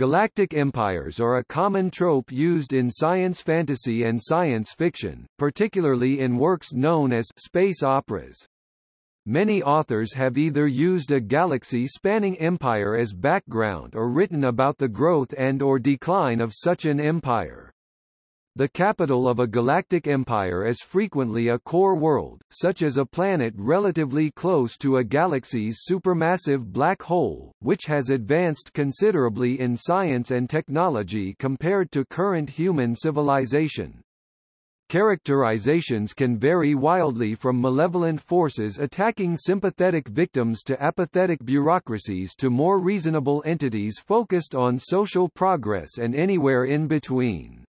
Galactic empires are a common trope used in science fantasy and science fiction, particularly in works known as space operas. Many authors have either used a galaxy-spanning empire as background or written about the growth and or decline of such an empire. The capital of a galactic empire is frequently a core world, such as a planet relatively close to a galaxy's supermassive black hole, which has advanced considerably in science and technology compared to current human civilization. Characterizations can vary wildly from malevolent forces attacking sympathetic victims to apathetic bureaucracies to more reasonable entities focused on social progress and anywhere in between.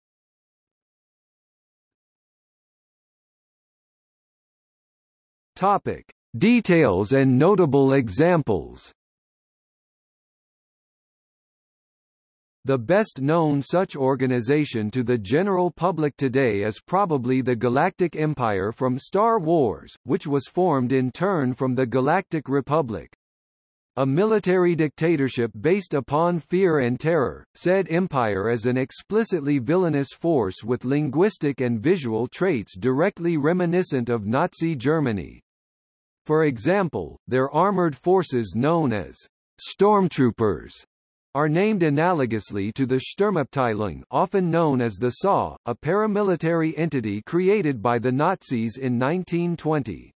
Topic: Details and notable examples. The best-known such organization to the general public today is probably the Galactic Empire from Star Wars, which was formed in turn from the Galactic Republic. A military dictatorship based upon fear and terror, said empire is an explicitly villainous force with linguistic and visual traits directly reminiscent of Nazi Germany. For example, their armored forces known as stormtroopers are named analogously to the Sturmabteilung often known as the SA, a paramilitary entity created by the Nazis in 1920.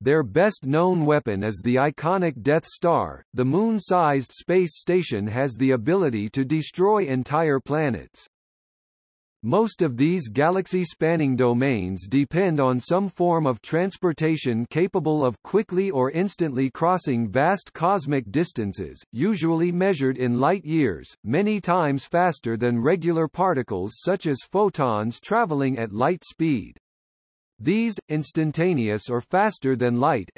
Their best-known weapon is the iconic Death Star. The moon-sized space station has the ability to destroy entire planets. Most of these galaxy-spanning domains depend on some form of transportation capable of quickly or instantly crossing vast cosmic distances, usually measured in light-years, many times faster than regular particles such as photons traveling at light speed. These, instantaneous or faster-than-light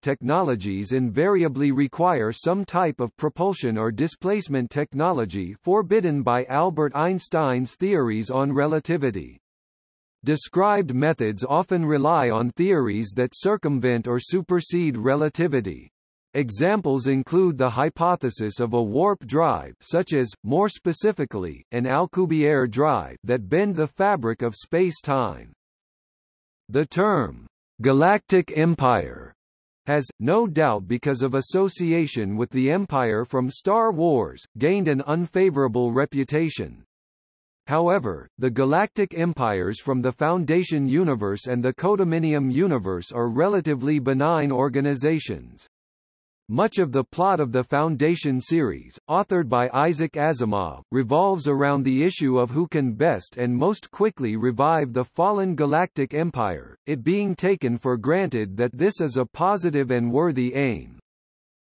technologies invariably require some type of propulsion or displacement technology forbidden by Albert Einstein's theories on relativity. Described methods often rely on theories that circumvent or supersede relativity. Examples include the hypothesis of a warp drive such as, more specifically, an Alcubierre drive that bend the fabric of space-time. The term, galactic empire, has, no doubt because of association with the Empire from Star Wars, gained an unfavorable reputation. However, the galactic empires from the Foundation universe and the Codominium universe are relatively benign organizations. Much of the plot of the Foundation series, authored by Isaac Asimov, revolves around the issue of who can best and most quickly revive the fallen galactic empire, it being taken for granted that this is a positive and worthy aim.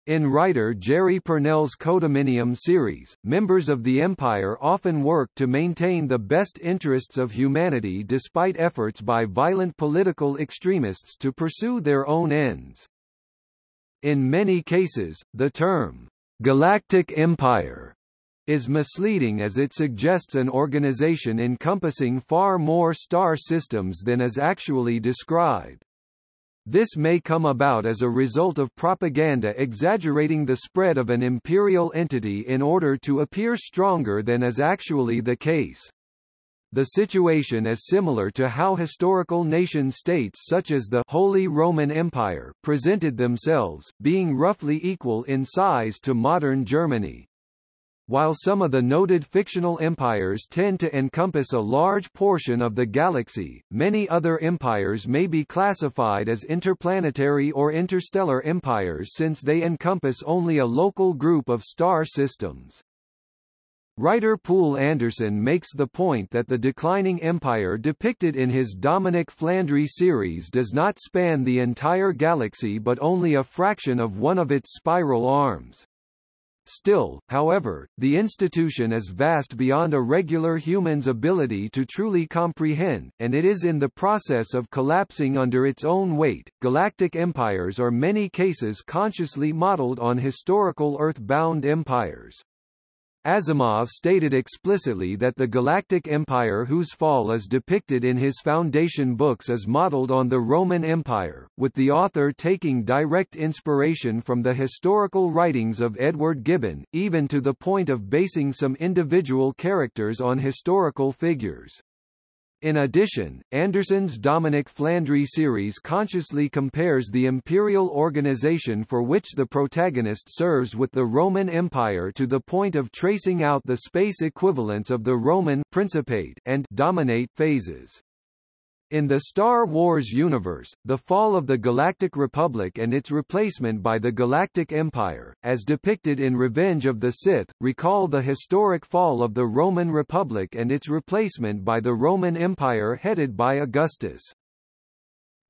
In writer Jerry Pournelle's Codominium series, members of the Empire often work to maintain the best interests of humanity despite efforts by violent political extremists to pursue their own ends. In many cases, the term, galactic empire, is misleading as it suggests an organization encompassing far more star systems than is actually described. This may come about as a result of propaganda exaggerating the spread of an imperial entity in order to appear stronger than is actually the case. The situation is similar to how historical nation-states such as the Holy Roman Empire presented themselves, being roughly equal in size to modern Germany. While some of the noted fictional empires tend to encompass a large portion of the galaxy, many other empires may be classified as interplanetary or interstellar empires since they encompass only a local group of star systems. Writer Poul Anderson makes the point that the declining empire depicted in his Dominic Flandry series does not span the entire galaxy but only a fraction of one of its spiral arms. Still, however, the institution is vast beyond a regular human's ability to truly comprehend, and it is in the process of collapsing under its own weight. Galactic empires are many cases consciously modeled on historical Earth-bound empires. Asimov stated explicitly that the Galactic Empire whose fall is depicted in his Foundation books is modeled on the Roman Empire, with the author taking direct inspiration from the historical writings of Edward Gibbon, even to the point of basing some individual characters on historical figures. In addition, Anderson's Dominic Flandry series consciously compares the imperial organization for which the protagonist serves with the Roman Empire to the point of tracing out the space equivalents of the Roman Principate and Dominate phases. In the Star Wars universe, the fall of the Galactic Republic and its replacement by the Galactic Empire, as depicted in Revenge of the Sith, recall the historic fall of the Roman Republic and its replacement by the Roman Empire headed by Augustus.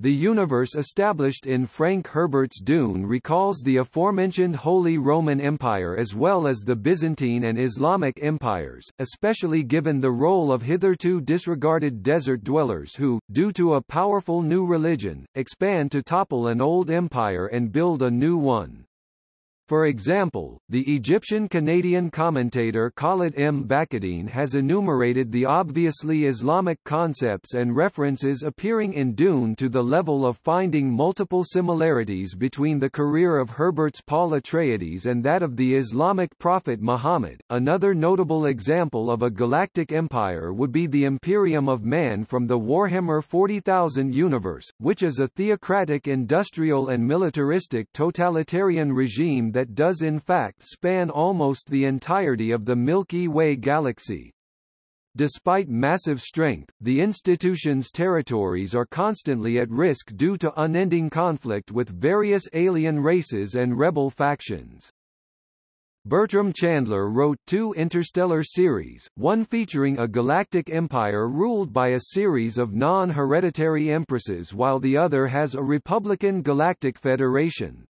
The universe established in Frank Herbert's Dune recalls the aforementioned Holy Roman Empire as well as the Byzantine and Islamic empires, especially given the role of hitherto disregarded desert dwellers who, due to a powerful new religion, expand to topple an old empire and build a new one. For example, the Egyptian-Canadian commentator Khalid M. Baheyeldin has enumerated the obviously Islamic concepts and references appearing in Dune to the level of finding multiple similarities between the career of Herbert's Paul Atreides and that of the Islamic prophet Muhammad. Another notable example of a galactic empire would be the Imperium of Man from the Warhammer 40,000 universe, which is a theocratic industrial and militaristic totalitarian regime that does in fact span almost the entirety of the Milky Way galaxy. Despite massive strength, the institution's territories are constantly at risk due to unending conflict with various alien races and rebel factions. Bertram Chandler wrote two interstellar series, one featuring a galactic empire ruled by a series of non-hereditary empresses while the other has a Republican Galactic Federation.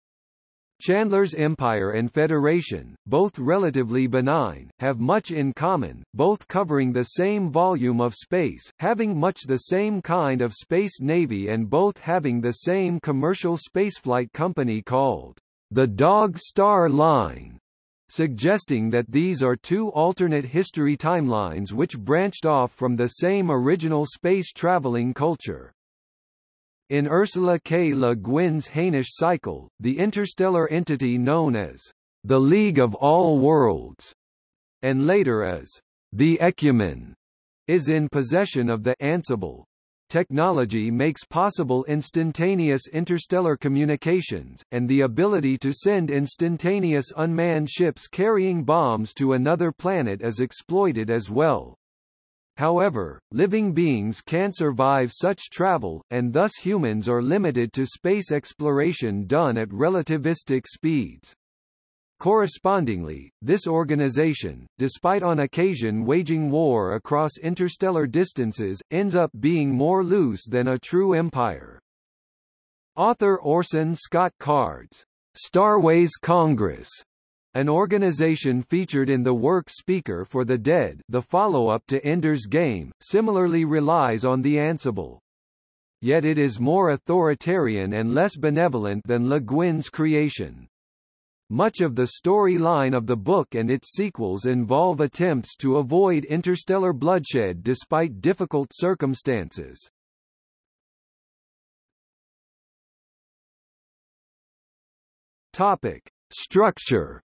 Chandler's Empire and Federation, both relatively benign, have much in common, both covering the same volume of space, having much the same kind of space navy and both having the same commercial spaceflight company called the Dog Star Line suggesting that these are two alternate history timelines which branched off from the same original space-traveling culture. In Ursula K. Le Guin's Hainish cycle, the interstellar entity known as the League of All Worlds, and later as the Ekumen, is in possession of the Ansible. Technology makes possible instantaneous interstellar communications, and the ability to send instantaneous unmanned ships carrying bombs to another planet is exploited as well. However, living beings can't survive such travel, and thus humans are limited to space exploration done at relativistic speeds. Correspondingly, this organization, despite on occasion waging war across interstellar distances, ends up being more loose than a true empire. Author Orson Scott Card's Starways Congress an organization featured in the work Speaker for the Dead the follow-up to Ender's Game, similarly relies on the Ansible. Yet it is more authoritarian and less benevolent than Le Guin's creation. Much of the storyline of the book and its sequels involve attempts to avoid interstellar bloodshed despite difficult circumstances. Topic. Structure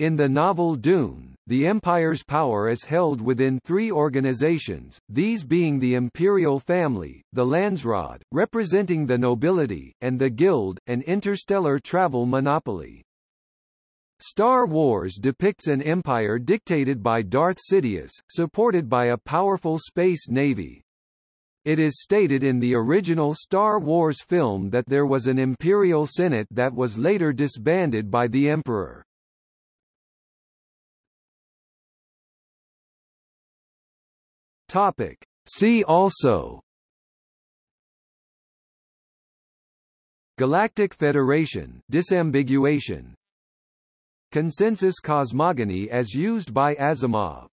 In the novel Dune, the Empire's power is held within three organizations, these being the Imperial Family, the Landsraad, representing the nobility, and the Guild, an interstellar travel monopoly. Star Wars depicts an empire dictated by Darth Sidious, supported by a powerful space navy. It is stated in the original Star Wars film that there was an Imperial Senate that was later disbanded by the Emperor. Topic. See also. Galactic Federation disambiguation. Consensus cosmogony as used by Asimov